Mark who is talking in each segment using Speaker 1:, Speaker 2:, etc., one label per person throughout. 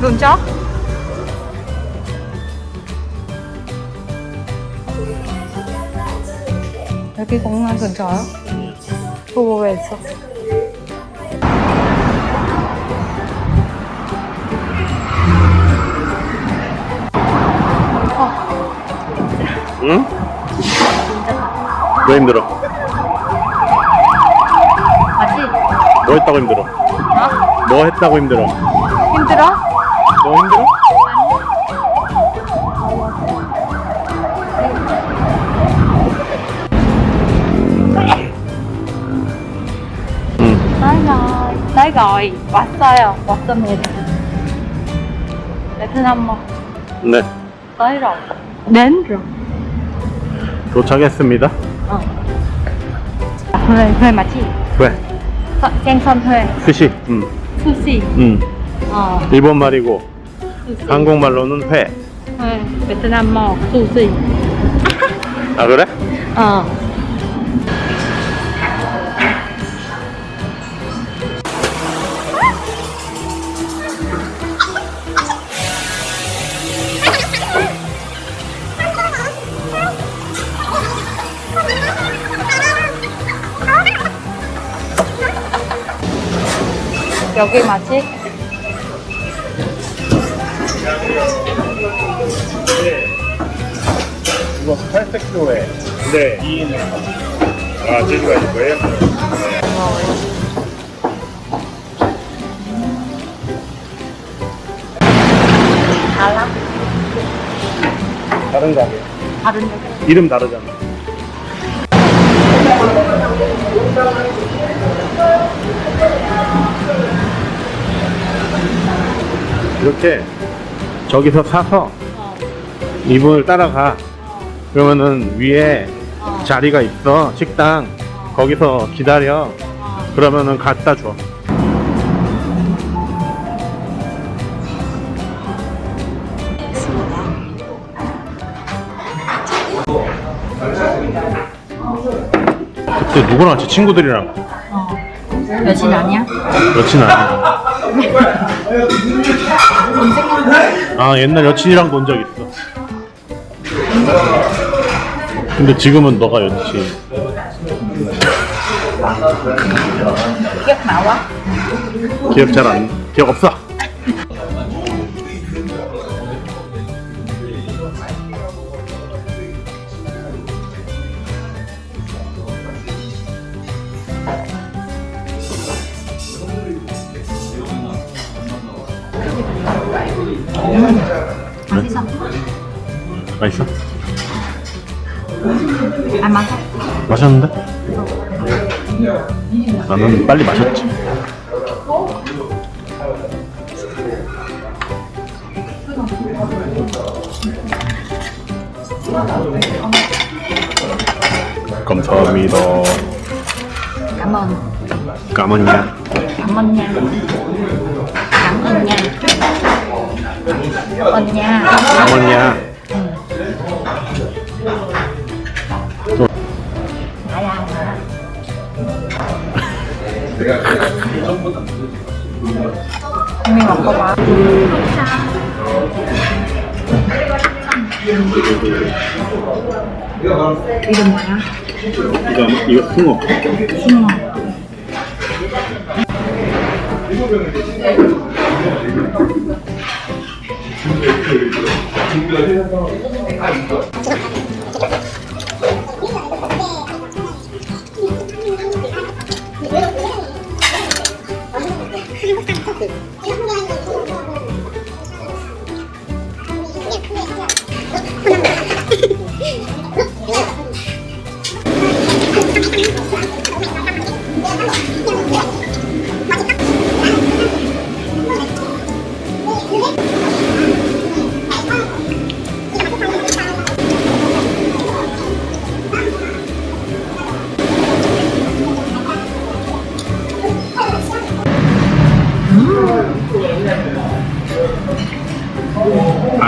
Speaker 1: 근처? 여기 공항 근처야? 그거 왜 있어?
Speaker 2: 응? 왜 힘들어?
Speaker 1: 맞지?
Speaker 2: 뭐 했다고 힘들어?
Speaker 1: 어?
Speaker 2: 뭐 했다고? 힘들어? 너 힘들어? 응.
Speaker 1: Tới rồi, tới rồi, 왔어요, 왔습니다. 베트남 뭐
Speaker 2: 네.
Speaker 1: tới rồi, đến rồi.
Speaker 2: 도착했습니다.
Speaker 1: 어. thuê 맞지?
Speaker 2: 왜?
Speaker 1: 서- 생선 thuê,
Speaker 2: 스시. 응.
Speaker 1: sushi.
Speaker 2: 응.
Speaker 1: 어,
Speaker 2: 일본 말이고. 한국말로는 회.
Speaker 1: thuê, 베트남 뭐.
Speaker 2: 아 그래?
Speaker 1: 어. 여기 맞 지?
Speaker 2: 이거 800도에 네 2인에 아 제주가 있을 거예요?
Speaker 1: 달라?
Speaker 2: 다른 가게
Speaker 1: 다른 여기?
Speaker 2: 이름 다르잖아 이렇게 저기서 사서
Speaker 1: 어.
Speaker 2: 이분을 따라가 그러면은 위에
Speaker 1: 어.
Speaker 2: 자리가 있어 식당 거기서 기다려
Speaker 1: 어.
Speaker 2: 그러면은 갖다 줘 그때 누구랑 같이 친구들이랑
Speaker 1: 어. 여친 아니야?
Speaker 2: 여친 아니야 아 옛날 여친이랑 본 적 있어. 근데 지금은 너가 여친.
Speaker 1: 기억 나와?
Speaker 2: 기억 잘안 기억 없어
Speaker 1: 맛있어.
Speaker 2: 맛있어?
Speaker 1: 안 맞아?
Speaker 2: 마셨는데? 나는 빨리 마셨지 감사합니다 nha.
Speaker 1: Cảm ơn nha. Ai ăn hả? Mình 먹어봐 이름 뭐야?
Speaker 2: 이거 이거 숭어
Speaker 1: 숭어.
Speaker 2: 아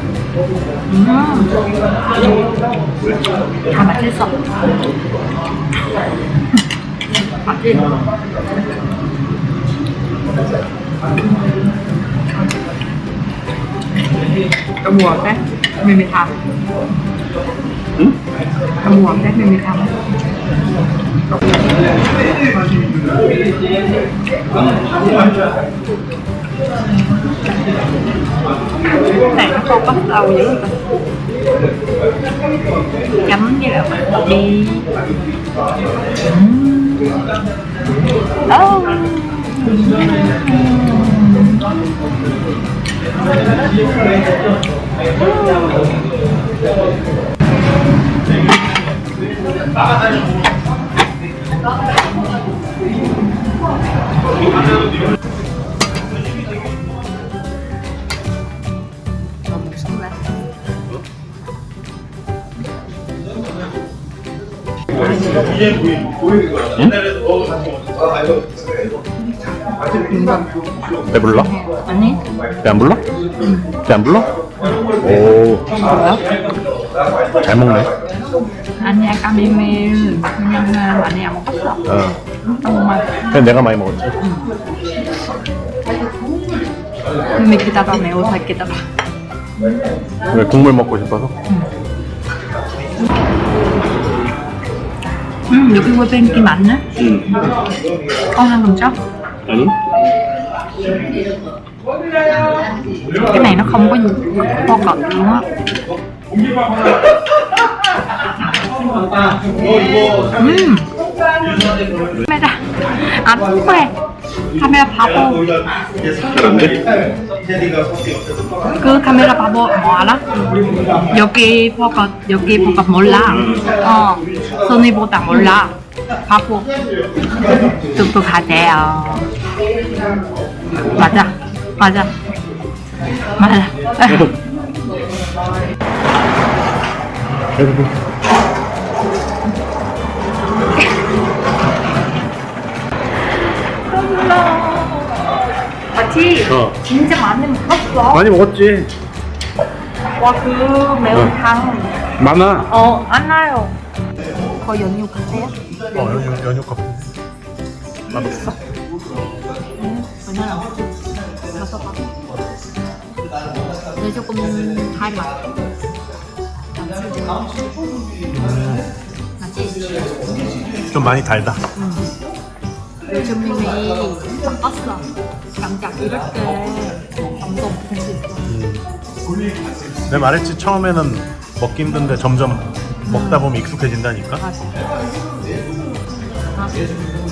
Speaker 2: อืม
Speaker 1: ทำมา
Speaker 2: ที่ส
Speaker 1: องมาที่กระหมวกแด้ไม่มีทางกระหมวกแด้ไม่มีทาง thầm. này, nó không bắt đầu dữ rồi chấm với lại bánh đi ừ. oh.
Speaker 2: 배 불러?
Speaker 1: 아니
Speaker 2: 배안 불러? 배안 불러? 오, 잘 먹네.
Speaker 1: 아니 아까 미밀 그냥 많이 안 먹었어
Speaker 2: 어.
Speaker 1: 정말
Speaker 2: 그냥 내가 많이 먹었지.
Speaker 1: 미밀 기다려 매우 잘 기다려
Speaker 2: 왜 국물 먹고 싶어서?
Speaker 1: 음 여기 왜 뱅기 많네
Speaker 2: 응.
Speaker 1: con ăn cùng chó
Speaker 2: 아니?
Speaker 1: cái này nó không có kho cọt luôn á 음 카메라 안 통해 카메라 바보.
Speaker 2: 그런데?
Speaker 1: 그 카메라 바보 뭐 알아? 여기 포커 여기 포커 몰라. 어 소니보다 몰라. 바보. 똑똑하대요. 맞아 맞아. 맞아 맞지?
Speaker 2: 어.
Speaker 1: 진짜 많이 먹었어
Speaker 2: 많이 먹었지.
Speaker 1: 와그 매운탕
Speaker 2: 많아.
Speaker 1: 어안 나요 거의 연유 같아요?
Speaker 2: 어, 연유, 연유 커피. 맛없어?
Speaker 1: 응 얼마나 봐 근데 조금 달아 맞지?
Speaker 2: 좀 많이 달다.
Speaker 1: 요즘 님이 바꿨어 감자 이렇게 감동 될수 있어
Speaker 2: 내가 말했지 처음에는 먹기 힘든데 점점 먹다 보면 익숙해진다니까.
Speaker 1: 맞아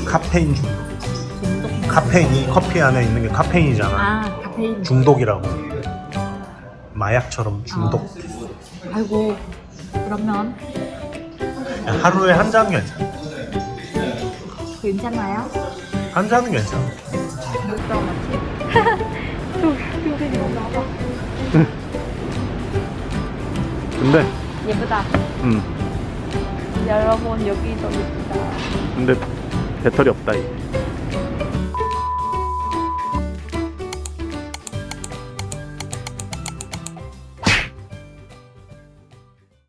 Speaker 2: 카페인 중독. 카페인이 커피 안에 있는 게 카페인이잖아.
Speaker 1: 아 카페인
Speaker 2: 중독이라고. 마약처럼 중독.
Speaker 1: 아이고 그러면
Speaker 2: 하루에 한 잔 괜찮아.
Speaker 1: 괜찮아요?
Speaker 2: 한 잔은 괜찮아.
Speaker 1: 이거 나와
Speaker 2: 근데,
Speaker 1: 예쁘다
Speaker 2: 음,
Speaker 1: 여러분 여기도 예쁘다
Speaker 2: 근데 배터리 없다 이제.